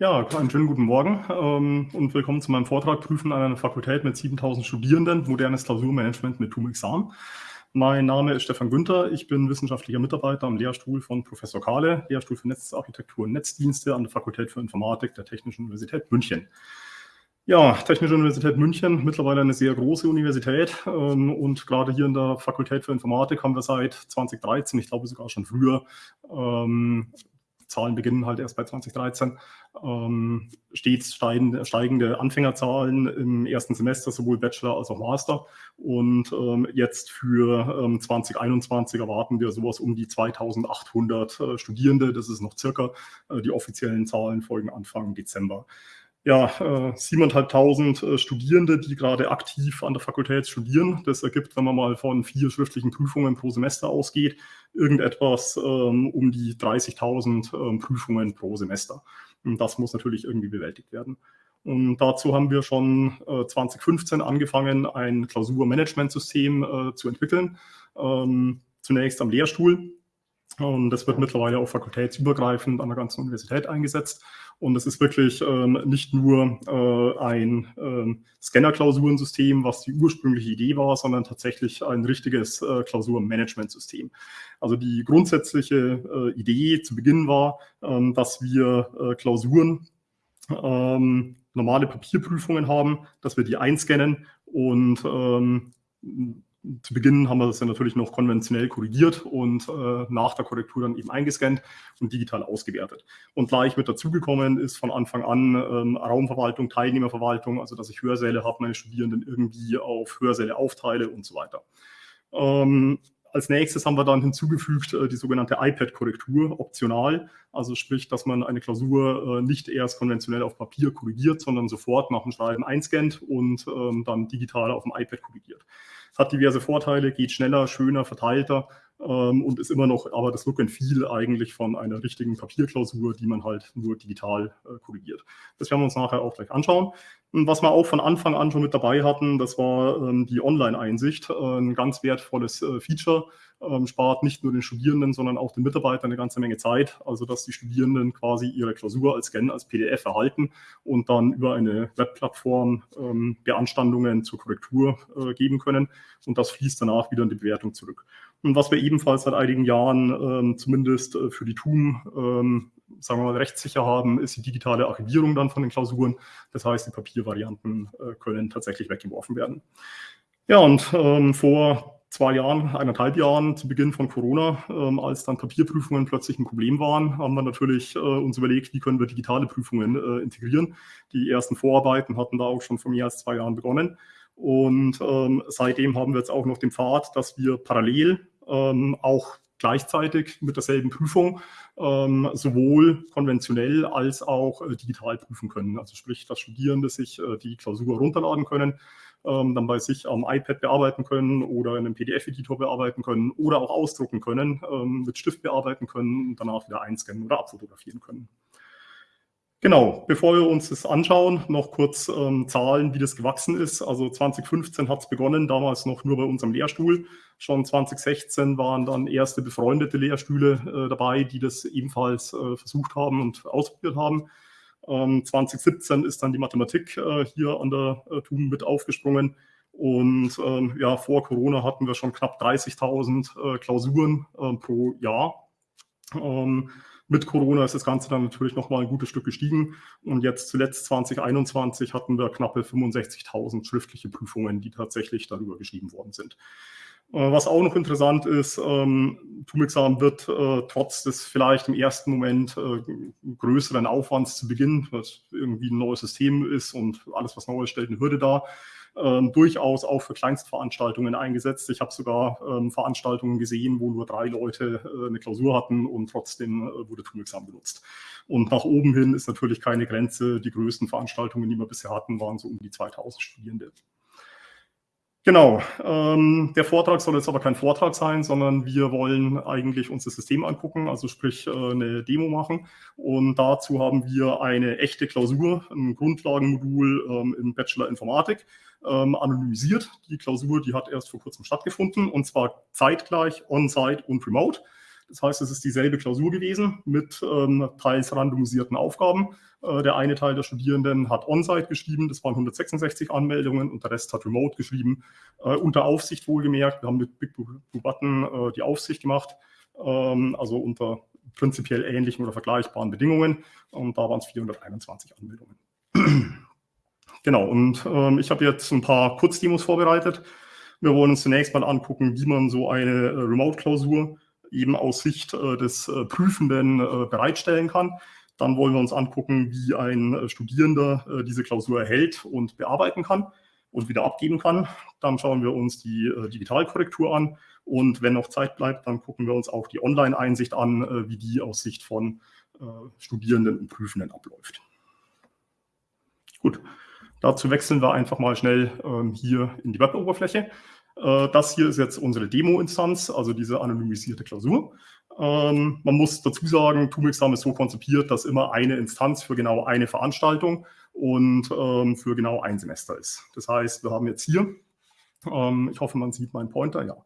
Ja, einen schönen guten Morgen ähm, und willkommen zu meinem Vortrag Prüfen an einer Fakultät mit 7000 Studierenden, modernes Klausurmanagement mit TUM-Examen. Mein Name ist Stefan Günther, ich bin wissenschaftlicher Mitarbeiter am Lehrstuhl von Professor Kahle, Lehrstuhl für Netzarchitektur und Netzdienste an der Fakultät für Informatik der Technischen Universität München. Ja, Technische Universität München, mittlerweile eine sehr große Universität ähm, und gerade hier in der Fakultät für Informatik haben wir seit 2013, ich glaube sogar schon früher, ähm, Zahlen beginnen halt erst bei 2013, ähm, stets steigende, steigende, Anfängerzahlen im ersten Semester, sowohl Bachelor als auch Master. Und ähm, jetzt für ähm, 2021 erwarten wir sowas um die 2800 äh, Studierende. Das ist noch circa. Äh, die offiziellen Zahlen folgen Anfang Dezember ja, äh, 7.500 äh, Studierende, die gerade aktiv an der Fakultät studieren. Das ergibt, wenn man mal von vier schriftlichen Prüfungen pro Semester ausgeht, irgendetwas ähm, um die 30.000 ähm, Prüfungen pro Semester. Und das muss natürlich irgendwie bewältigt werden. Und dazu haben wir schon äh, 2015 angefangen, ein Klausurmanagementsystem äh, zu entwickeln. Ähm, zunächst am Lehrstuhl. Und das wird mittlerweile auch fakultätsübergreifend an der ganzen Universität eingesetzt. Und es ist wirklich ähm, nicht nur äh, ein ähm, Scanner-Klausurensystem, was die ursprüngliche Idee war, sondern tatsächlich ein richtiges äh, Klausurmanagementsystem. Also die grundsätzliche äh, Idee zu Beginn war, ähm, dass wir äh, Klausuren ähm, normale Papierprüfungen haben, dass wir die einscannen und ähm, zu Beginn haben wir das ja natürlich noch konventionell korrigiert und äh, nach der Korrektur dann eben eingescannt und digital ausgewertet. Und gleich mit dazugekommen ist von Anfang an ähm, Raumverwaltung, Teilnehmerverwaltung, also dass ich Hörsäle habe, meine Studierenden irgendwie auf Hörsäle aufteile und so weiter. Ähm, als nächstes haben wir dann hinzugefügt äh, die sogenannte iPad-Korrektur, optional. Also sprich, dass man eine Klausur äh, nicht erst konventionell auf Papier korrigiert, sondern sofort nach dem Schreiben einscannt und ähm, dann digital auf dem iPad korrigiert hat diverse Vorteile, geht schneller, schöner, verteilter ähm, und ist immer noch aber das Look and Feel eigentlich von einer richtigen Papierklausur, die man halt nur digital äh, korrigiert. Das werden wir uns nachher auch gleich anschauen. Und was wir auch von Anfang an schon mit dabei hatten, das war ähm, die Online-Einsicht, äh, ein ganz wertvolles äh, Feature, ähm, spart nicht nur den Studierenden, sondern auch den Mitarbeitern eine ganze Menge Zeit, also dass die Studierenden quasi ihre Klausur als Scan, als PDF erhalten und dann über eine Webplattform ähm, Beanstandungen zur Korrektur äh, geben können und das fließt danach wieder in die Bewertung zurück. Und was wir ebenfalls seit einigen Jahren ähm, zumindest äh, für die TUM, ähm, sagen wir mal, rechtssicher haben, ist die digitale Archivierung dann von den Klausuren. Das heißt, die Papiervarianten äh, können tatsächlich weggeworfen werden. Ja, und ähm, vor zwei Jahren, eineinhalb Jahren zu Beginn von Corona, ähm, als dann Papierprüfungen plötzlich ein Problem waren, haben wir natürlich äh, uns überlegt, wie können wir digitale Prüfungen äh, integrieren. Die ersten Vorarbeiten hatten da auch schon vor mehr als zwei Jahren begonnen. Und ähm, seitdem haben wir jetzt auch noch den Pfad, dass wir parallel ähm, auch gleichzeitig mit derselben Prüfung ähm, sowohl konventionell als auch äh, digital prüfen können. Also sprich, dass Studierende sich äh, die Klausur runterladen können, ähm, dann bei sich am iPad bearbeiten können oder in einem PDF-Editor bearbeiten können oder auch ausdrucken können, ähm, mit Stift bearbeiten können und danach wieder einscannen oder abfotografieren können. Genau, bevor wir uns das anschauen, noch kurz ähm, Zahlen, wie das gewachsen ist. Also 2015 hat es begonnen, damals noch nur bei unserem Lehrstuhl. Schon 2016 waren dann erste befreundete Lehrstühle äh, dabei, die das ebenfalls äh, versucht haben und ausprobiert haben. Ähm, 2017 ist dann die Mathematik äh, hier an der äh, TUM mit aufgesprungen. Und ähm, ja, vor Corona hatten wir schon knapp 30.000 äh, Klausuren ähm, pro Jahr. Mit Corona ist das Ganze dann natürlich nochmal ein gutes Stück gestiegen. Und jetzt zuletzt 2021 hatten wir knappe 65.000 schriftliche Prüfungen, die tatsächlich darüber geschrieben worden sind. Äh, was auch noch interessant ist, ähm, TUM-Examen wird äh, trotz des vielleicht im ersten Moment äh, größeren Aufwands zu Beginn, was irgendwie ein neues System ist und alles, was Neues stellt, eine Hürde dar, ähm, durchaus auch für Kleinstveranstaltungen eingesetzt. Ich habe sogar ähm, Veranstaltungen gesehen, wo nur drei Leute äh, eine Klausur hatten und trotzdem äh, wurde Tumexam benutzt. Und nach oben hin ist natürlich keine Grenze. Die größten Veranstaltungen, die wir bisher hatten, waren so um die 2000 Studierende. Genau, ähm, der Vortrag soll jetzt aber kein Vortrag sein, sondern wir wollen eigentlich uns das System angucken, also sprich äh, eine Demo machen. Und dazu haben wir eine echte Klausur, ein Grundlagenmodul ähm, im Bachelor Informatik, ähm, anonymisiert. Die Klausur, die hat erst vor kurzem stattgefunden und zwar zeitgleich, on-site und remote. Das heißt, es ist dieselbe Klausur gewesen mit ähm, teils randomisierten Aufgaben. Äh, der eine Teil der Studierenden hat On-Site geschrieben, das waren 166 Anmeldungen und der Rest hat Remote geschrieben, äh, unter Aufsicht wohlgemerkt. Wir haben mit Big Blue Button äh, die Aufsicht gemacht, ähm, also unter prinzipiell ähnlichen oder vergleichbaren Bedingungen und da waren es 421 Anmeldungen. Genau, und ähm, ich habe jetzt ein paar Kurzdemos vorbereitet. Wir wollen uns zunächst mal angucken, wie man so eine äh, Remote-Klausur eben aus Sicht äh, des äh, Prüfenden bereitstellen kann. Dann wollen wir uns angucken, wie ein Studierender diese Klausur erhält und bearbeiten kann und wieder abgeben kann. Dann schauen wir uns die Digitalkorrektur an und wenn noch Zeit bleibt, dann gucken wir uns auch die Online-Einsicht an, wie die aus Sicht von Studierenden und Prüfenden abläuft. Gut, Dazu wechseln wir einfach mal schnell ähm, hier in die Web-Oberfläche. Äh, das hier ist jetzt unsere Demo-Instanz, also diese anonymisierte Klausur. Ähm, man muss dazu sagen, Tumexam ist so konzipiert, dass immer eine Instanz für genau eine Veranstaltung und ähm, für genau ein Semester ist. Das heißt, wir haben jetzt hier, ähm, ich hoffe, man sieht meinen Pointer, ja,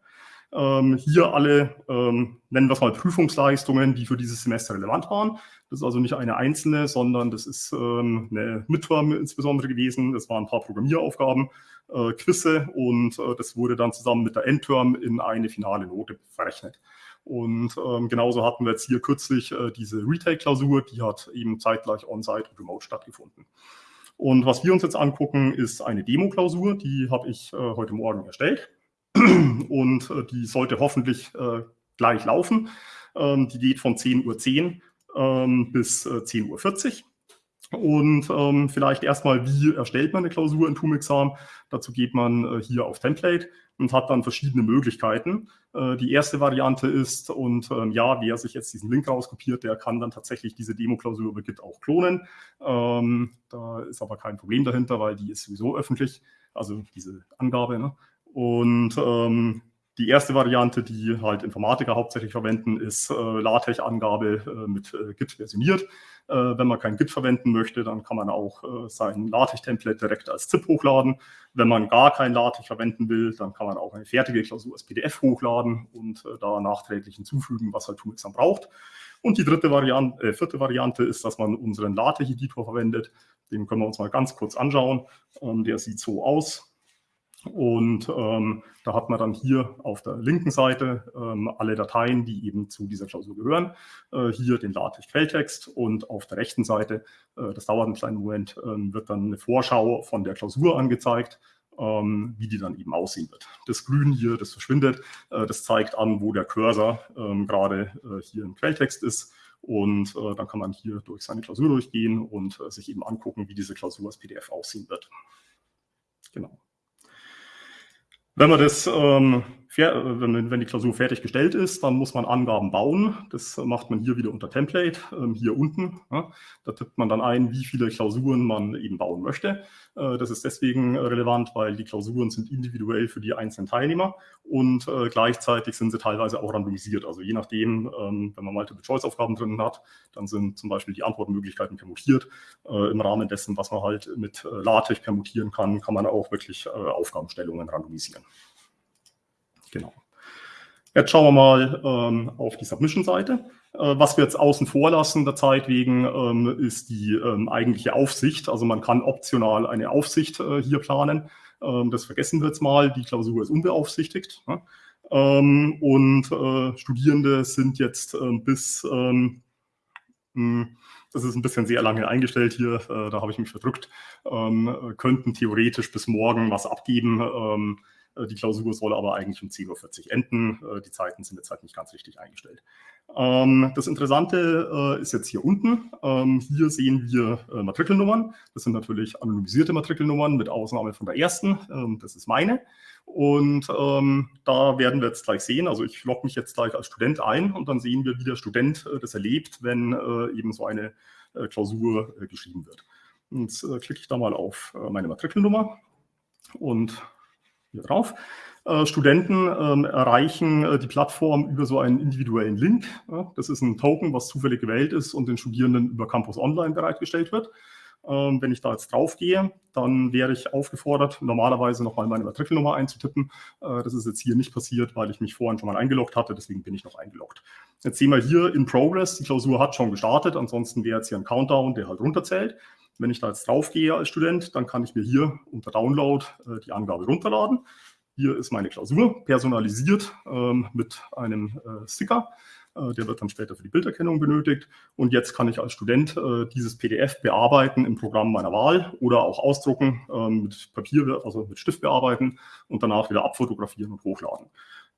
ähm, hier alle, ähm, nennen wir es mal Prüfungsleistungen, die für dieses Semester relevant waren. Das ist also nicht eine einzelne, sondern das ist ähm, eine Midterm insbesondere gewesen. Das waren ein paar Programmieraufgaben, äh, Quizze und äh, das wurde dann zusammen mit der Endterm in eine finale Note verrechnet. Und ähm, genauso hatten wir jetzt hier kürzlich äh, diese Retake-Klausur, die hat eben zeitgleich on-site und remote stattgefunden. Und was wir uns jetzt angucken, ist eine Demo-Klausur, die habe ich äh, heute Morgen erstellt und äh, die sollte hoffentlich äh, gleich laufen. Ähm, die geht von 10.10 Uhr .10, ähm, bis äh, 10.40 Uhr. Und ähm, vielleicht erstmal, wie erstellt man eine Klausur in Tumexam? Dazu geht man äh, hier auf Template und hat dann verschiedene Möglichkeiten. Äh, die erste Variante ist, und ähm, ja, wer sich jetzt diesen Link rauskopiert, der kann dann tatsächlich diese Demo-Klausur über Git auch klonen. Ähm, da ist aber kein Problem dahinter, weil die ist sowieso öffentlich, also diese Angabe. Ne? Und ähm, die erste Variante, die halt Informatiker hauptsächlich verwenden, ist äh, LaTeX-Angabe äh, mit äh, Git versioniert. Äh, wenn man kein Git verwenden möchte, dann kann man auch äh, sein LaTeX-Template direkt als ZIP hochladen. Wenn man gar kein LaTeX verwenden will, dann kann man auch eine fertige Klausur als PDF hochladen und äh, da nachträglich hinzufügen, was halt Tumix dann braucht. Und die dritte Variante, vierte Variante ist, dass man unseren LaTeX-Editor verwendet. Den können wir uns mal ganz kurz anschauen. Ähm, der sieht so aus. Und ähm, da hat man dann hier auf der linken Seite ähm, alle Dateien, die eben zu dieser Klausur gehören. Äh, hier den LaTeX-Quelltext und auf der rechten Seite, äh, das dauert einen kleinen Moment, äh, wird dann eine Vorschau von der Klausur angezeigt, ähm, wie die dann eben aussehen wird. Das Grün hier, das verschwindet, äh, das zeigt an, wo der Cursor ähm, gerade äh, hier im Quelltext ist. Und äh, dann kann man hier durch seine Klausur durchgehen und sich eben angucken, wie diese Klausur als PDF aussehen wird. Genau. Wenn man das, ähm, wenn, wenn, die Klausur fertiggestellt ist, dann muss man Angaben bauen. Das macht man hier wieder unter Template, ähm, hier unten. Da tippt man dann ein, wie viele Klausuren man eben bauen möchte. Äh, das ist deswegen relevant, weil die Klausuren sind individuell für die einzelnen Teilnehmer und äh, gleichzeitig sind sie teilweise auch randomisiert. Also je nachdem, ähm, wenn man Multiple-Choice-Aufgaben drin hat, dann sind zum Beispiel die Antwortmöglichkeiten permutiert. Äh, Im Rahmen dessen, was man halt mit äh, LaTeX permutieren kann, kann man auch wirklich äh, Aufgabenstellungen randomisieren. Genau. Jetzt schauen wir mal ähm, auf die Submission-Seite. Äh, was wir jetzt außen vor lassen der Zeit wegen, ähm, ist die ähm, eigentliche Aufsicht. Also man kann optional eine Aufsicht äh, hier planen. Ähm, das vergessen wir jetzt mal. Die Klausur ist unbeaufsichtigt. Ne? Ähm, und äh, Studierende sind jetzt ähm, bis, hm, das ist ein bisschen sehr lange eingestellt hier, äh, da habe ich mich verdrückt, könnten theoretisch bis morgen was abgeben äh, die Klausur soll aber eigentlich um 10.40 Uhr enden. Äh, die Zeiten sind jetzt halt nicht ganz richtig eingestellt. Ähm, das Interessante äh, ist jetzt hier unten. Ähm, hier sehen wir Matrikelnummern. Das sind natürlich anonymisierte Matrikelnummern mit Ausnahme von der ersten. Ähm, das ist meine. Und ähm, da werden wir jetzt gleich sehen, also ich logge mich jetzt gleich als Student ein und dann sehen wir, wie der Student äh, das erlebt, wenn äh, eben so eine äh, Klausur geschrieben wird. Jetzt klicke ich da mal auf meine Matrikelnummer und hier drauf. Äh, Studenten ähm, erreichen äh, die Plattform über so einen individuellen Link. Ja, das ist ein Token, was zufällig gewählt ist und den Studierenden über Campus Online bereitgestellt wird. Ähm, wenn ich da jetzt drauf gehe, dann wäre ich aufgefordert, normalerweise nochmal meine Matrikelnummer einzutippen. Äh, das ist jetzt hier nicht passiert, weil ich mich vorhin schon mal eingeloggt hatte, deswegen bin ich noch eingeloggt. Jetzt sehen wir hier in Progress, die Klausur hat schon gestartet, ansonsten wäre jetzt hier ein Countdown, der halt runterzählt. Wenn ich da jetzt drauf gehe als Student, dann kann ich mir hier unter Download äh, die Angabe runterladen. Hier ist meine Klausur, personalisiert ähm, mit einem äh, Sticker. Äh, der wird dann später für die Bilderkennung benötigt. Und jetzt kann ich als Student äh, dieses PDF bearbeiten im Programm meiner Wahl oder auch ausdrucken, ähm, mit Papier, also mit Stift bearbeiten und danach wieder abfotografieren und hochladen.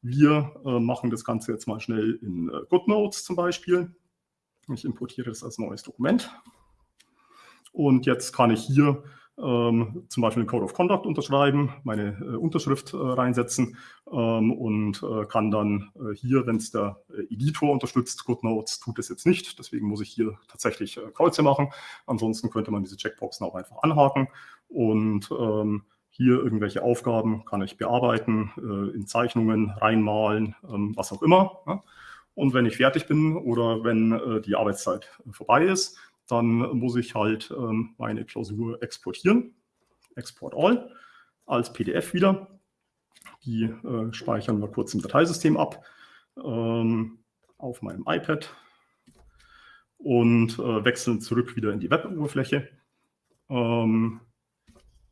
Wir äh, machen das Ganze jetzt mal schnell in GoodNotes zum Beispiel. Ich importiere das als neues Dokument. Und jetzt kann ich hier ähm, zum Beispiel den Code of Conduct unterschreiben, meine äh, Unterschrift äh, reinsetzen ähm, und äh, kann dann äh, hier, wenn es der äh, Editor unterstützt, GoodNotes tut es jetzt nicht, deswegen muss ich hier tatsächlich äh, Kreuze machen. Ansonsten könnte man diese Checkboxen auch einfach anhaken und ähm, hier irgendwelche Aufgaben kann ich bearbeiten, in Zeichnungen reinmalen, ähm, was auch immer. Ja? Und wenn ich fertig bin oder wenn die Arbeitszeit vorbei ist, dann muss ich halt ähm, meine Klausur exportieren. Export All als PDF wieder. Die äh, speichern wir kurz im Dateisystem ab ähm, auf meinem iPad und äh, wechseln zurück wieder in die Web-Oberfläche. Ähm,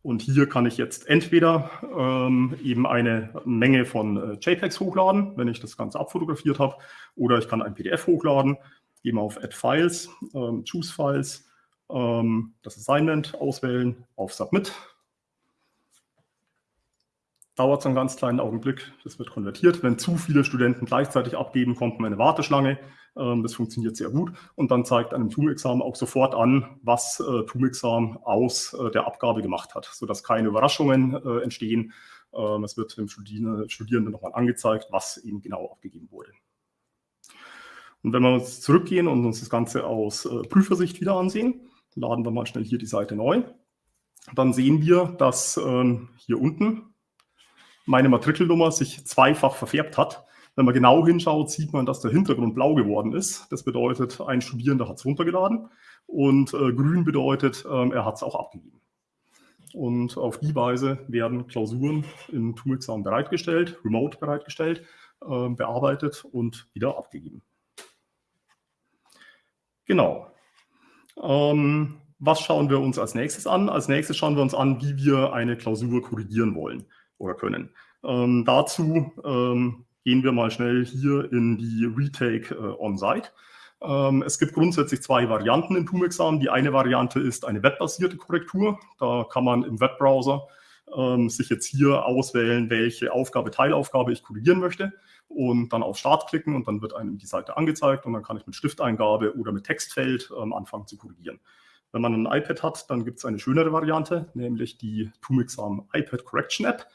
und hier kann ich jetzt entweder ähm, eben eine Menge von äh, JPEGs hochladen, wenn ich das Ganze abfotografiert habe, oder ich kann ein PDF hochladen gehen wir auf Add Files, ähm, Choose Files, ähm, das Assignment auswählen, auf Submit. Dauert so einen ganz kleinen Augenblick, das wird konvertiert. Wenn zu viele Studenten gleichzeitig abgeben, kommt man eine Warteschlange. Ähm, das funktioniert sehr gut. Und dann zeigt einem TUM-Examen auch sofort an, was äh, TUM-Examen aus äh, der Abgabe gemacht hat, sodass keine Überraschungen äh, entstehen. Ähm, es wird dem Studierenden nochmal angezeigt, was eben genau abgegeben wurde. Und wenn wir uns zurückgehen und uns das Ganze aus äh, Prüfersicht wieder ansehen, laden wir mal schnell hier die Seite neu, dann sehen wir, dass ähm, hier unten meine Matrikelnummer sich zweifach verfärbt hat. Wenn man genau hinschaut, sieht man, dass der Hintergrund blau geworden ist. Das bedeutet, ein Studierender hat es runtergeladen und äh, grün bedeutet, äh, er hat es auch abgegeben. Und auf die Weise werden Klausuren in TUM-Examen bereitgestellt, remote bereitgestellt, äh, bearbeitet und wieder abgegeben. Genau. Ähm, was schauen wir uns als nächstes an? Als nächstes schauen wir uns an, wie wir eine Klausur korrigieren wollen oder können. Ähm, dazu ähm, gehen wir mal schnell hier in die Retake äh, On-Site. Ähm, es gibt grundsätzlich zwei Varianten im TUM-Examen. Die eine Variante ist eine webbasierte Korrektur. Da kann man im Webbrowser ähm, sich jetzt hier auswählen, welche Aufgabe, Teilaufgabe ich korrigieren möchte und dann auf Start klicken und dann wird einem die Seite angezeigt und dann kann ich mit Stifteingabe oder mit Textfeld ähm, anfangen zu korrigieren. Wenn man ein iPad hat, dann gibt es eine schönere Variante, nämlich die Tumixam iPad Correction App.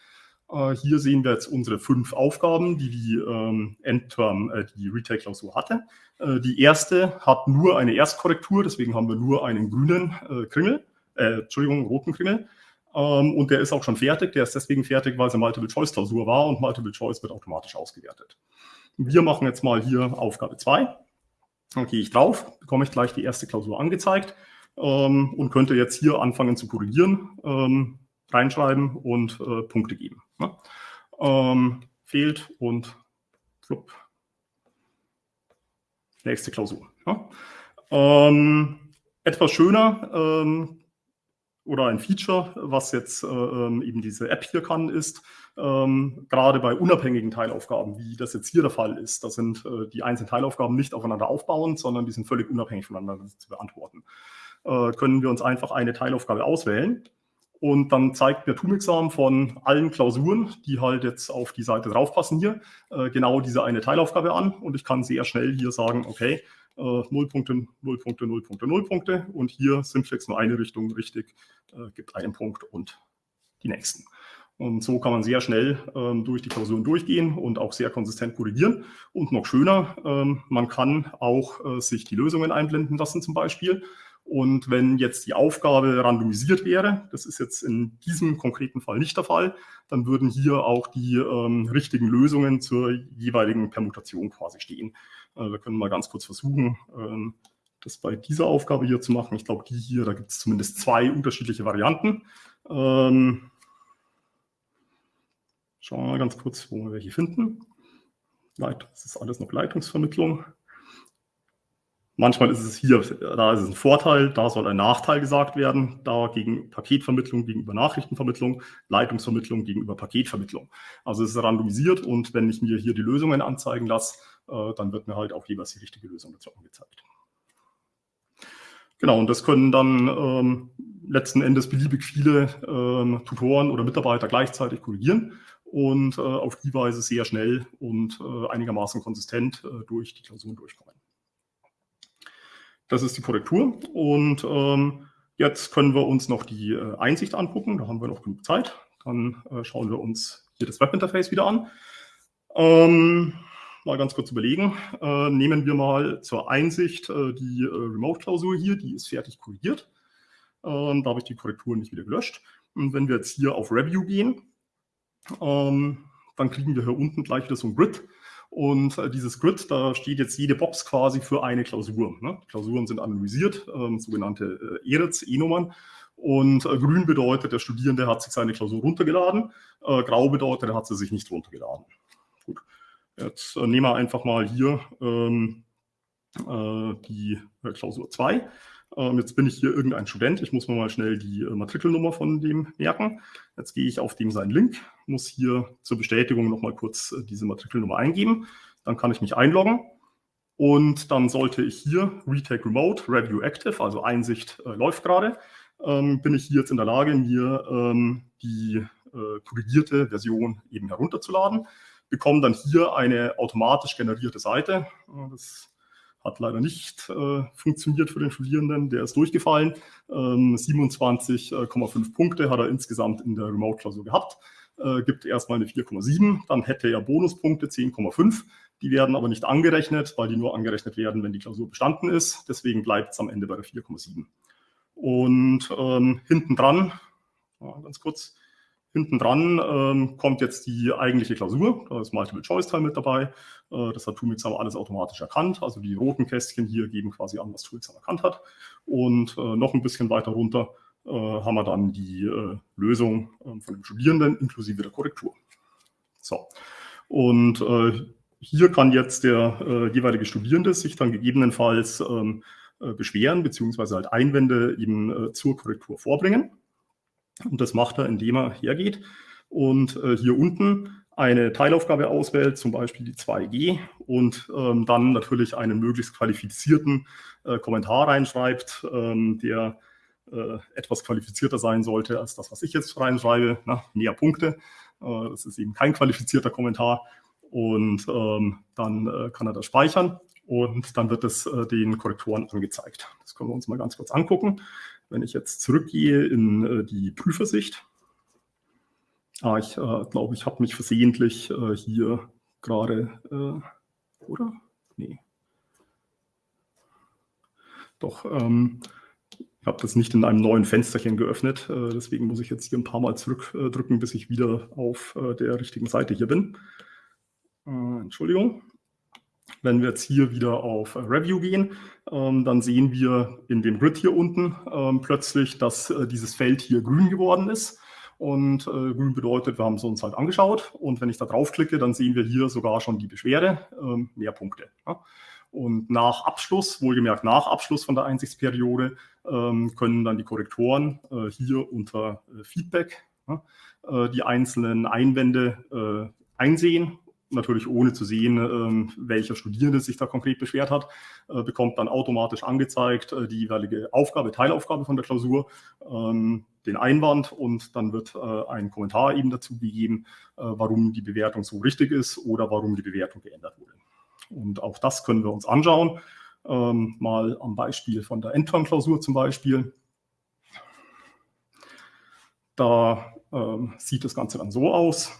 Äh, hier sehen wir jetzt unsere fünf Aufgaben, die die ähm, Endterm, äh, die Retake-Klausur hatte. Äh, die erste hat nur eine Erstkorrektur, deswegen haben wir nur einen grünen äh, Kringel, äh, Entschuldigung, roten Kringel. Ähm, und der ist auch schon fertig. Der ist deswegen fertig, weil es eine Multiple-Choice-Klausur war und Multiple-Choice wird automatisch ausgewertet. Wir machen jetzt mal hier Aufgabe 2. Dann gehe ich drauf, bekomme ich gleich die erste Klausur angezeigt ähm, und könnte jetzt hier anfangen zu korrigieren, ähm, reinschreiben und äh, Punkte geben. Ne? Ähm, fehlt und flupp. Nächste Klausur. Ne? Ähm, etwas schöner ähm, oder ein Feature, was jetzt äh, ähm, eben diese App hier kann, ist, ähm, gerade bei unabhängigen Teilaufgaben, wie das jetzt hier der Fall ist, da sind äh, die einzelnen Teilaufgaben nicht aufeinander aufbauend, sondern die sind völlig unabhängig voneinander zu beantworten. Äh, können wir uns einfach eine Teilaufgabe auswählen und dann zeigt mir TUM-Examen von allen Klausuren, die halt jetzt auf die Seite draufpassen hier, äh, genau diese eine Teilaufgabe an und ich kann sehr schnell hier sagen, okay, 0 Punkte, 0 Punkte, 0 Punkte, 0 Punkte. Und hier Simplex nur eine Richtung richtig, äh, gibt einen Punkt und die nächsten. Und so kann man sehr schnell ähm, durch die Klausuren durchgehen und auch sehr konsistent korrigieren. Und noch schöner, ähm, man kann auch äh, sich die Lösungen einblenden lassen zum Beispiel. Und wenn jetzt die Aufgabe randomisiert wäre, das ist jetzt in diesem konkreten Fall nicht der Fall, dann würden hier auch die ähm, richtigen Lösungen zur jeweiligen Permutation quasi stehen. Äh, wir können mal ganz kurz versuchen, ähm, das bei dieser Aufgabe hier zu machen. Ich glaube, die hier, da gibt es zumindest zwei unterschiedliche Varianten. Ähm, schauen wir mal ganz kurz, wo wir welche finden. Das ist alles noch Leitungsvermittlung. Manchmal ist es hier, da ist es ein Vorteil, da soll ein Nachteil gesagt werden, da gegen Paketvermittlung gegenüber Nachrichtenvermittlung, Leitungsvermittlung gegenüber Paketvermittlung. Also es ist randomisiert und wenn ich mir hier die Lösungen anzeigen lasse, dann wird mir halt auch jeweils die richtige Lösung dazu angezeigt. Genau, und das können dann ähm, letzten Endes beliebig viele ähm, Tutoren oder Mitarbeiter gleichzeitig korrigieren und äh, auf die Weise sehr schnell und äh, einigermaßen konsistent äh, durch die Klausuren durchkommen. Das ist die Korrektur und ähm, jetzt können wir uns noch die äh, Einsicht angucken. Da haben wir noch genug Zeit. Dann äh, schauen wir uns hier das Webinterface wieder an. Mal ganz kurz überlegen. Äh, nehmen wir mal zur Einsicht äh, die äh, Remote-Klausur hier. Die ist fertig korrigiert. Ähm, da habe ich die Korrektur nicht wieder gelöscht. Und wenn wir jetzt hier auf Review gehen, ähm, dann kriegen wir hier unten gleich wieder so ein Grid. Und äh, dieses Grid, da steht jetzt jede Box quasi für eine Klausur. Ne? Klausuren sind anonymisiert, ähm, sogenannte äh, ERITs, E-Nummern. Und äh, grün bedeutet, der Studierende hat sich seine Klausur runtergeladen. Äh, grau bedeutet, er hat sie sich nicht runtergeladen. Jetzt äh, nehmen wir einfach mal hier ähm, äh, die Klausur 2. Ähm, jetzt bin ich hier irgendein Student. Ich muss mir mal schnell die äh, Matrikelnummer von dem merken. Jetzt gehe ich auf dem seinen Link, muss hier zur Bestätigung nochmal kurz äh, diese Matrikelnummer eingeben. Dann kann ich mich einloggen. Und dann sollte ich hier Retake Remote, Review Active, also Einsicht äh, läuft gerade, ähm, bin ich hier jetzt in der Lage, mir ähm, die äh, korrigierte Version eben herunterzuladen, bekomme dann hier eine automatisch generierte Seite. Das hat leider nicht äh, funktioniert für den Studierenden, der ist durchgefallen. Ähm, 27,5 Punkte hat er insgesamt in der Remote-Klausur gehabt, äh, gibt erstmal eine 4,7, dann hätte er Bonuspunkte 10,5. Die werden aber nicht angerechnet, weil die nur angerechnet werden, wenn die Klausur bestanden ist. Deswegen bleibt es am Ende bei der 4,7. Und ähm, hinten dran, ganz kurz, Hinten dran ähm, kommt jetzt die eigentliche Klausur. Da ist Multiple-Choice-Teil mit dabei. Äh, das hat Toolmixam alles automatisch erkannt. Also die roten Kästchen hier geben quasi an, was Toolmixam erkannt hat. Und äh, noch ein bisschen weiter runter äh, haben wir dann die äh, Lösung ähm, von dem Studierenden inklusive der Korrektur. So. Und äh, hier kann jetzt der äh, jeweilige Studierende sich dann gegebenenfalls ähm, beschweren beziehungsweise halt Einwände eben zur Korrektur vorbringen. Und das macht er, indem er hergeht und äh, hier unten eine Teilaufgabe auswählt, zum Beispiel die 2G, und ähm, dann natürlich einen möglichst qualifizierten äh, Kommentar reinschreibt, ähm, der äh, etwas qualifizierter sein sollte als das, was ich jetzt reinschreibe. Na, mehr Punkte. Äh, das ist eben kein qualifizierter Kommentar. Und ähm, dann äh, kann er das speichern und dann wird es äh, den Korrektoren angezeigt. Das können wir uns mal ganz kurz angucken. Wenn ich jetzt zurückgehe in äh, die Prüfersicht, ah, ich äh, glaube, ich habe mich versehentlich äh, hier gerade, äh, oder? Nee. Doch, ähm, ich habe das nicht in einem neuen Fensterchen geöffnet, äh, deswegen muss ich jetzt hier ein paar Mal zurückdrücken, bis ich wieder auf äh, der richtigen Seite hier bin. Entschuldigung. Wenn wir jetzt hier wieder auf Review gehen, ähm, dann sehen wir in dem Grid hier unten ähm, plötzlich, dass äh, dieses Feld hier grün geworden ist. Und äh, grün bedeutet, wir haben es uns halt angeschaut. Und wenn ich da draufklicke, dann sehen wir hier sogar schon die Beschwerde, ähm, mehr Punkte. Ja. Und nach Abschluss, wohlgemerkt nach Abschluss von der Einsichtsperiode, ähm, können dann die Korrektoren äh, hier unter äh, Feedback ja, äh, die einzelnen Einwände äh, einsehen natürlich ohne zu sehen, ähm, welcher Studierende sich da konkret beschwert hat, äh, bekommt dann automatisch angezeigt äh, die jeweilige Aufgabe, Teilaufgabe von der Klausur, ähm, den Einwand und dann wird äh, ein Kommentar eben dazu gegeben, warum die Bewertung so richtig ist oder warum die Bewertung geändert wurde. Und auch das können wir uns anschauen, ähm, mal am Beispiel von der Endterm-Klausur zum Beispiel. Da sieht das Ganze dann so aus.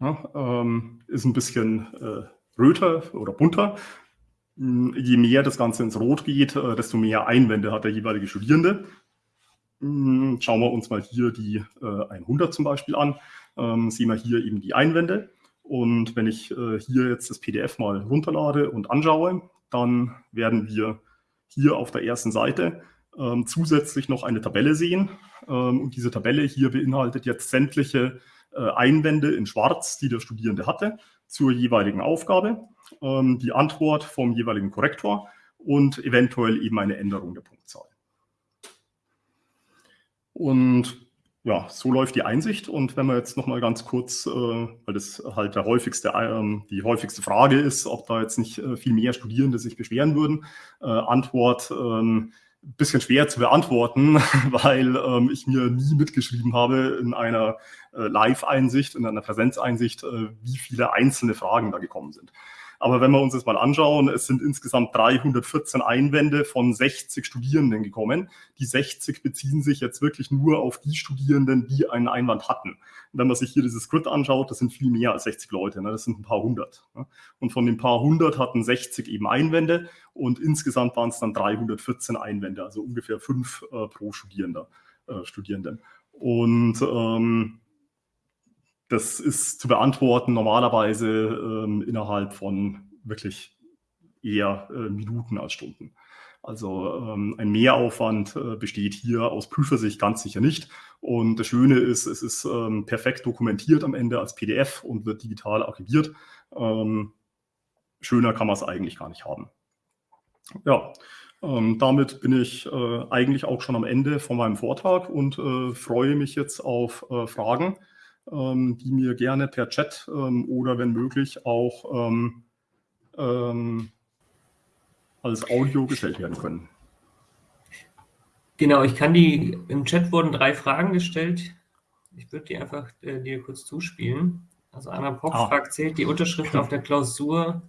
Ja, ähm, ist ein bisschen äh, röter oder bunter. Hm, je mehr das Ganze ins Rot geht, äh, desto mehr Einwände hat der jeweilige Studierende. Hm, schauen wir uns mal hier die äh, 100 zum Beispiel an. Ähm, sehen wir hier eben die Einwände. Und wenn ich äh, hier jetzt das PDF mal runterlade und anschaue, dann werden wir hier auf der ersten Seite ähm, zusätzlich noch eine Tabelle sehen. Ähm, und diese Tabelle hier beinhaltet jetzt sämtliche Einwände in Schwarz, die der Studierende hatte, zur jeweiligen Aufgabe, ähm, die Antwort vom jeweiligen Korrektor und eventuell eben eine Änderung der Punktzahl. Und ja, so läuft die Einsicht. Und wenn wir jetzt noch mal ganz kurz, äh, weil das halt der häufigste, äh, die häufigste Frage ist, ob da jetzt nicht äh, viel mehr Studierende sich beschweren würden, äh, Antwort ähm, bisschen schwer zu beantworten, weil ähm, ich mir nie mitgeschrieben habe in einer äh, Live-Einsicht, in einer Präsenzeinsicht, äh, wie viele einzelne Fragen da gekommen sind. Aber wenn wir uns das mal anschauen, es sind insgesamt 314 Einwände von 60 Studierenden gekommen. Die 60 beziehen sich jetzt wirklich nur auf die Studierenden, die einen Einwand hatten. wenn man sich hier dieses Grid anschaut, das sind viel mehr als 60 Leute, ne? das sind ein paar hundert. Ne? Und von den paar hundert hatten 60 eben Einwände und insgesamt waren es dann 314 Einwände, also ungefähr fünf äh, pro Studierender, äh, Studierenden. Und ähm, das ist zu beantworten normalerweise ähm, innerhalb von wirklich eher äh, Minuten als Stunden. Also ähm, ein Mehraufwand äh, besteht hier aus Prüfersicht ganz sicher nicht. Und das Schöne ist, es ist ähm, perfekt dokumentiert am Ende als PDF und wird digital archiviert. Ähm, schöner kann man es eigentlich gar nicht haben. Ja, ähm, damit bin ich äh, eigentlich auch schon am Ende von meinem Vortrag und äh, freue mich jetzt auf äh, Fragen die mir gerne per Chat ähm, oder wenn möglich auch ähm, ähm, als Audio gestellt werden können. Genau, ich kann die, im Chat wurden drei Fragen gestellt. Ich würde die einfach äh, dir kurz zuspielen. Also Anna Pock ah. fragt, zählt die Unterschrift auf der Klausur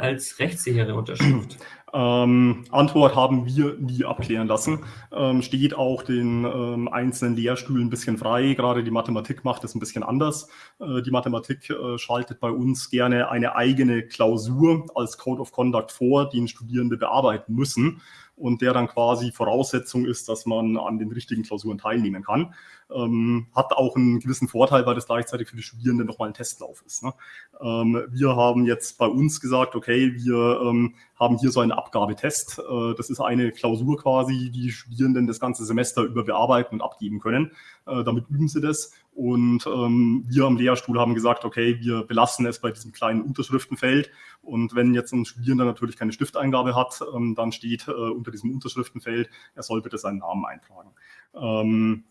als rechtssichere Unterschrift? Ähm, Antwort haben wir nie abklären lassen. Ähm, steht auch den ähm, einzelnen Lehrstühlen ein bisschen frei. Gerade die Mathematik macht es ein bisschen anders. Äh, die Mathematik äh, schaltet bei uns gerne eine eigene Klausur als Code of Conduct vor, den Studierende bearbeiten müssen und der dann quasi Voraussetzung ist, dass man an den richtigen Klausuren teilnehmen kann. Ähm, hat auch einen gewissen Vorteil, weil das gleichzeitig für die Studierenden nochmal ein Testlauf ist. Ne? Ähm, wir haben jetzt bei uns gesagt, okay, wir ähm, haben hier so einen Abgabetest. Äh, das ist eine Klausur quasi, die die Studierenden das ganze Semester über bearbeiten und abgeben können. Äh, damit üben sie das. Und ähm, wir am Lehrstuhl haben gesagt, okay, wir belassen es bei diesem kleinen Unterschriftenfeld. Und wenn jetzt ein Studierender natürlich keine Stifteingabe hat, ähm, dann steht äh, unter diesem Unterschriftenfeld, er soll bitte seinen Namen eintragen. Ähm,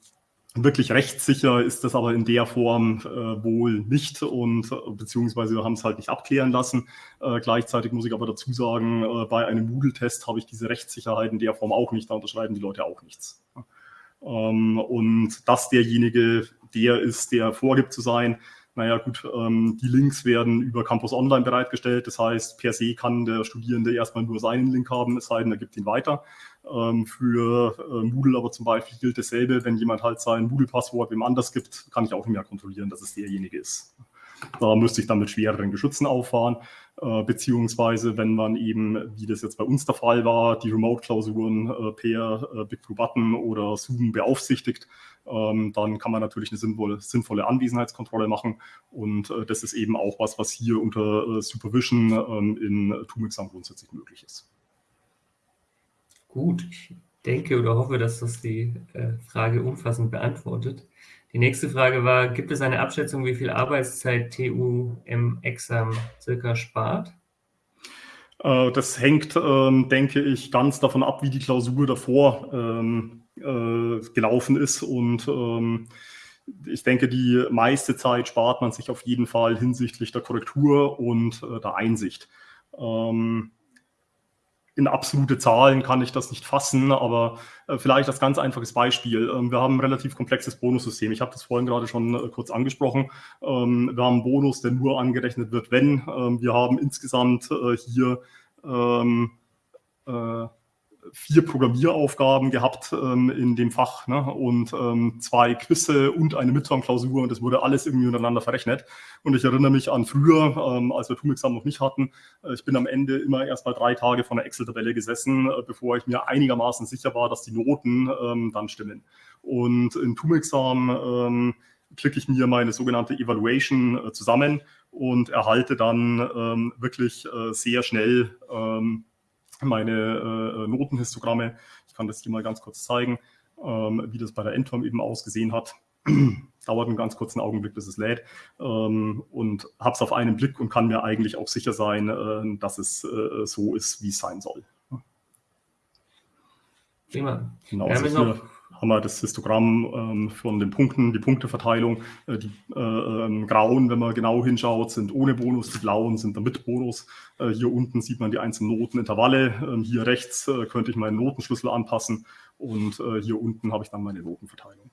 Wirklich rechtssicher ist das aber in der Form äh, wohl nicht und äh, beziehungsweise wir haben es halt nicht abklären lassen. Äh, gleichzeitig muss ich aber dazu sagen, äh, bei einem Moodle-Test habe ich diese Rechtssicherheit in der Form auch nicht, da unterschreiben die Leute auch nichts. Ähm, und dass derjenige der ist, der vorgibt zu sein, naja gut, ähm, die Links werden über Campus Online bereitgestellt. Das heißt, per se kann der Studierende erstmal nur seinen Link haben, es sei denn, er gibt ihn weiter. Ähm, für äh, Moodle aber zum Beispiel gilt dasselbe. Wenn jemand halt sein Moodle-Passwort wem anders gibt, kann ich auch nicht mehr kontrollieren, dass es derjenige ist. Da müsste ich dann mit schwereren Geschützen auffahren, äh, beziehungsweise wenn man eben, wie das jetzt bei uns der Fall war, die Remote-Klausuren äh, per äh, BigBlue-Button oder Zoom beaufsichtigt, ähm, dann kann man natürlich eine sinnvolle, sinnvolle Anwesenheitskontrolle machen und äh, das ist eben auch was, was hier unter äh, Supervision ähm, in TUMEXAM grundsätzlich möglich ist. Gut, denke oder hoffe, dass das die äh, Frage umfassend beantwortet. Die nächste Frage war, gibt es eine Abschätzung, wie viel Arbeitszeit TU im Exam circa spart? Äh, das hängt, ähm, denke ich, ganz davon ab, wie die Klausur davor ähm, äh, gelaufen ist. Und ähm, ich denke, die meiste Zeit spart man sich auf jeden Fall hinsichtlich der Korrektur und äh, der Einsicht in absolute Zahlen kann ich das nicht fassen, aber äh, vielleicht als ganz einfaches Beispiel. Ähm, wir haben ein relativ komplexes Bonussystem. Ich habe das vorhin gerade schon äh, kurz angesprochen. Ähm, wir haben einen Bonus, der nur angerechnet wird, wenn. Ähm, wir haben insgesamt äh, hier ähm, äh, vier Programmieraufgaben gehabt ähm, in dem Fach ne? und ähm, zwei Quizze und eine Midterm-Klausur und das wurde alles irgendwie untereinander verrechnet. Und ich erinnere mich an früher, ähm, als wir TUM-Examen noch nicht hatten, äh, ich bin am Ende immer erst mal drei Tage vor einer Excel-Tabelle gesessen, äh, bevor ich mir einigermaßen sicher war, dass die Noten ähm, dann stimmen. Und in TUM-Examen ähm, klicke ich mir meine sogenannte Evaluation äh, zusammen und erhalte dann ähm, wirklich äh, sehr schnell ähm, meine äh, Notenhistogramme. Ich kann das hier mal ganz kurz zeigen, ähm, wie das bei der Endform eben ausgesehen hat. Dauert einen ganz kurzen Augenblick, bis es lädt ähm, und habe es auf einen Blick und kann mir eigentlich auch sicher sein, äh, dass es äh, so ist, wie es sein soll. Prima. Genau, hier haben wir das Histogramm ähm, von den Punkten, die Punkteverteilung. Äh, die äh, ähm, grauen, wenn man genau hinschaut, sind ohne Bonus, die blauen sind dann mit Bonus. Äh, hier unten sieht man die einzelnen Notenintervalle. Ähm, hier rechts äh, könnte ich meinen Notenschlüssel anpassen und äh, hier unten habe ich dann meine Notenverteilung.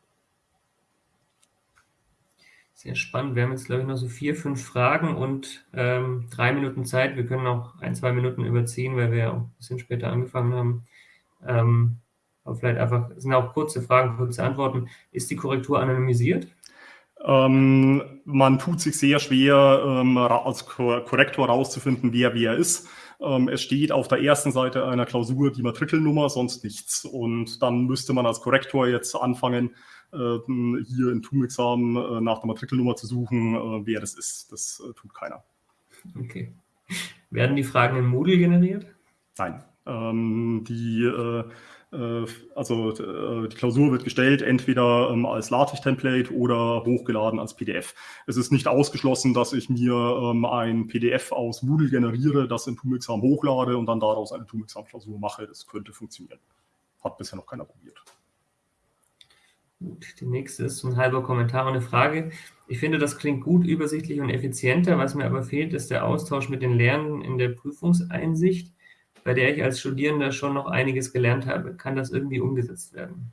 Sehr spannend. Wir haben jetzt, glaube ich, noch so vier, fünf Fragen und ähm, drei Minuten Zeit. Wir können noch ein, zwei Minuten überziehen, weil wir ja auch ein bisschen später angefangen haben. Aber vielleicht einfach, es sind auch kurze Fragen, kurze Antworten. Ist die Korrektur anonymisiert? Ähm, man tut sich sehr schwer, ähm, als Korrektor herauszufinden, wer wer ist. Ähm, es steht auf der ersten Seite einer Klausur die Matrikelnummer, sonst nichts. Und dann müsste man als Korrektor jetzt anfangen, äh, hier in TUM-Examen äh, nach der Matrikelnummer zu suchen, äh, wer das ist. Das äh, tut keiner. Okay. Werden die Fragen in Moodle generiert? Nein. Ähm, die äh, also äh, die Klausur wird gestellt, entweder ähm, als LaTeX-Template oder hochgeladen als PDF. Es ist nicht ausgeschlossen, dass ich mir ähm, ein PDF aus Moodle generiere, das in TUM-Exam hochlade und dann daraus eine TUM-Exam-Klausur mache. Das könnte funktionieren. Hat bisher noch keiner probiert. Gut, die nächste ist ein halber Kommentar und eine Frage. Ich finde, das klingt gut, übersichtlich und effizienter. Was mir aber fehlt, ist der Austausch mit den Lernenden in der Prüfungseinsicht bei der ich als Studierender schon noch einiges gelernt habe. Kann das irgendwie umgesetzt werden?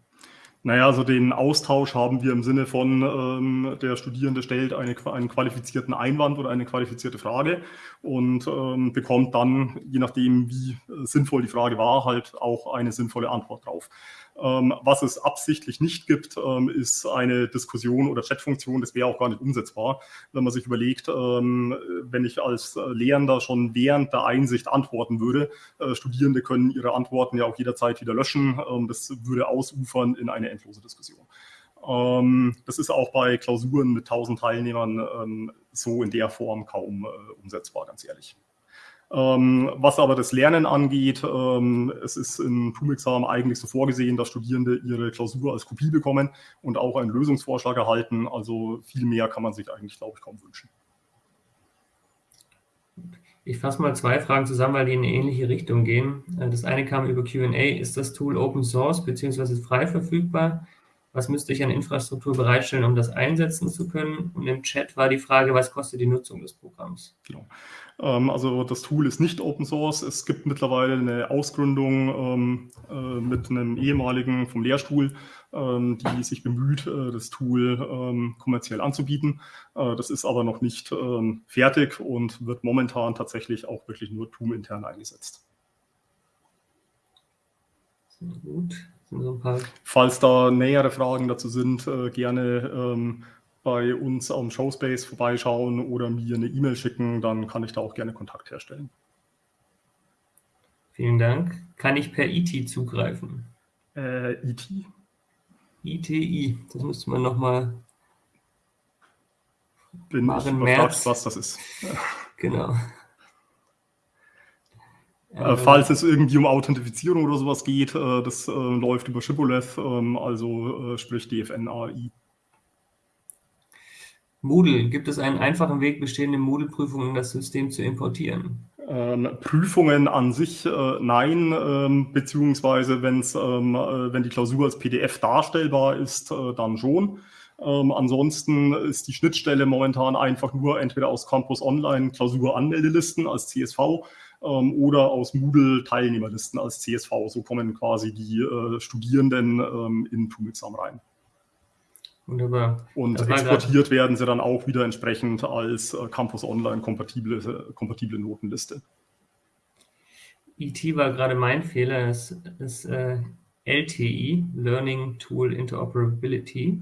Naja, also den Austausch haben wir im Sinne von, ähm, der Studierende stellt eine, einen qualifizierten Einwand oder eine qualifizierte Frage und ähm, bekommt dann, je nachdem, wie äh, sinnvoll die Frage war, halt auch eine sinnvolle Antwort drauf. Ähm, was es absichtlich nicht gibt, ähm, ist eine Diskussion oder Chatfunktion. Das wäre auch gar nicht umsetzbar, wenn man sich überlegt, ähm, wenn ich als äh, Lehrender schon während der Einsicht antworten würde. Äh, Studierende können ihre Antworten ja auch jederzeit wieder löschen. das würde ausufern in eine endlose Diskussion. das ist auch bei Klausuren mit 1000 Teilnehmern so in der Form kaum äh, umsetzbar, ganz ehrlich. Ähm, was aber das Lernen angeht, ähm, es ist im TUM-Examen eigentlich so vorgesehen, dass Studierende ihre Klausur als Kopie bekommen und auch einen Lösungsvorschlag erhalten. Also viel mehr kann man sich eigentlich, glaube ich, kaum wünschen. Ich fasse mal zwei Fragen zusammen, weil die in eine ähnliche Richtung gehen. Äh, das eine kam über Q&A. Ist das Tool Open Source bzw. frei verfügbar? Was müsste ich an Infrastruktur bereitstellen, um das einsetzen zu können? Und im Chat war die Frage, was kostet die Nutzung des Programms? Genau. Ähm, also das Tool ist nicht Open Source. Es gibt mittlerweile eine Ausgründung ähm, äh, mit einem ehemaligen vom Lehrstuhl, ähm, die sich bemüht, äh, das Tool kommerziell anzubieten. Äh, das ist aber noch nicht fertig und wird momentan tatsächlich auch wirklich nur TUM intern eingesetzt. Sehr gut. So Falls da nähere Fragen dazu sind, äh, gerne ähm, bei uns am Showspace vorbeischauen oder mir eine E-Mail schicken, dann kann ich da auch gerne Kontakt herstellen. Vielen Dank. Kann ich per IT zugreifen? Äh, IT? ITI, das müsste man nochmal bin ich überfragt, was das ist. Genau. Äh, falls es irgendwie um Authentifizierung oder sowas geht, äh, das äh, läuft über Shibboleth, ähm, also äh, sprich DFN AI. Moodle, gibt es einen einfachen Weg, bestehende Moodle-Prüfungen in das System zu importieren? Ähm, Prüfungen an sich äh, nein, ähm, beziehungsweise wenn's, ähm, äh, wenn die Klausur als PDF darstellbar ist, äh, dann schon. Ähm, ansonsten ist die Schnittstelle momentan einfach nur entweder aus Campus Online Klausur-Anmeldelisten als CSV ähm, oder aus Moodle-Teilnehmerlisten als CSV. So kommen quasi die äh, Studierenden ähm, in Tumexam rein. Wunderbar. Und exportiert werden sie dann auch wieder entsprechend als äh, Campus Online kompatible, kompatible Notenliste. IT war gerade mein Fehler, es ist äh, LTI, Learning Tool Interoperability.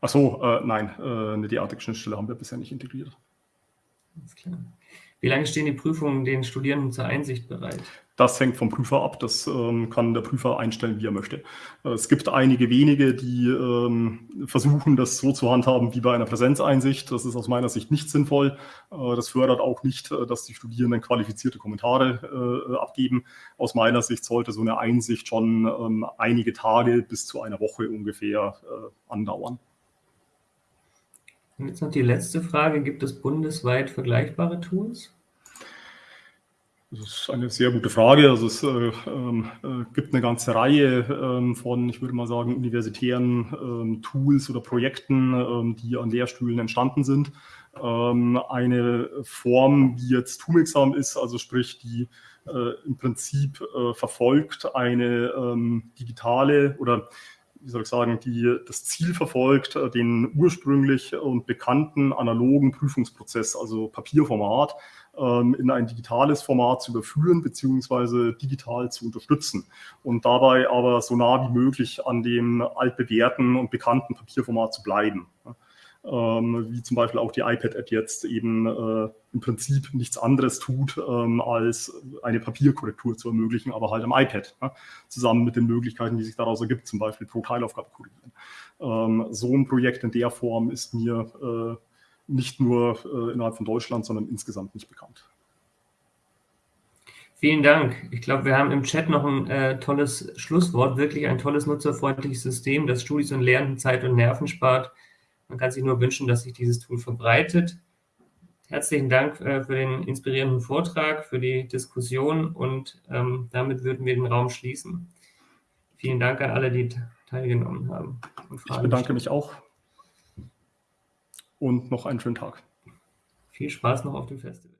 Achso, äh, nein, äh, eine derartige Schnittstelle haben wir bisher nicht integriert. Alles klar. Wie lange stehen die Prüfungen den Studierenden zur Einsicht bereit? Das hängt vom Prüfer ab. Das ähm, kann der Prüfer einstellen, wie er möchte. Äh, es gibt einige wenige, die ähm, versuchen, das so zu handhaben wie bei einer Präsenzeinsicht. Das ist aus meiner Sicht nicht sinnvoll. Äh, das fördert auch nicht, äh, dass die Studierenden qualifizierte Kommentare äh, abgeben. Aus meiner Sicht sollte so eine Einsicht schon ähm, einige Tage bis zu einer Woche ungefähr äh, andauern. Und jetzt noch die letzte Frage. Gibt es bundesweit vergleichbare Tools? Das ist eine sehr gute Frage. Also es äh, ähm, äh, gibt eine ganze Reihe ähm, von, ich würde mal sagen, universitären ähm, Tools oder Projekten, ähm, die an Lehrstühlen entstanden sind. Ähm, eine Form, wie jetzt TUM-Exam ist, also sprich, die äh, im Prinzip äh, verfolgt eine digitale oder wie soll ich sagen, die das Ziel verfolgt, äh, den ursprünglich und bekannten analogen Prüfungsprozess, also Papierformat, in ein digitales Format zu überführen beziehungsweise digital zu unterstützen und dabei aber so nah wie möglich an dem altbewährten und bekannten Papierformat zu bleiben. Ähm, wie zum Beispiel auch die iPad-App jetzt eben äh, im Prinzip nichts anderes tut, ähm, als eine Papierkorrektur zu ermöglichen, aber halt am iPad, zusammen mit den Möglichkeiten, die sich daraus ergibt, zum Beispiel pro Teilaufgabe korrigieren. Ähm, so ein Projekt in der Form ist mir äh, nicht nur äh, innerhalb von Deutschland, sondern insgesamt nicht bekannt. Vielen Dank. Ich glaube, wir haben im Chat noch ein äh, tolles Schlusswort, wirklich ein tolles nutzerfreundliches System, das Studis und Lernenden Zeit und Nerven spart. Man kann sich nur wünschen, dass sich dieses Tool verbreitet. Herzlichen Dank äh, für den inspirierenden Vortrag, für die Diskussion und ähm, damit würden wir den Raum schließen. Vielen Dank an alle, die teilgenommen haben. ich bedanke mich auch und noch einen schönen Tag. Viel Spaß noch auf dem Festival.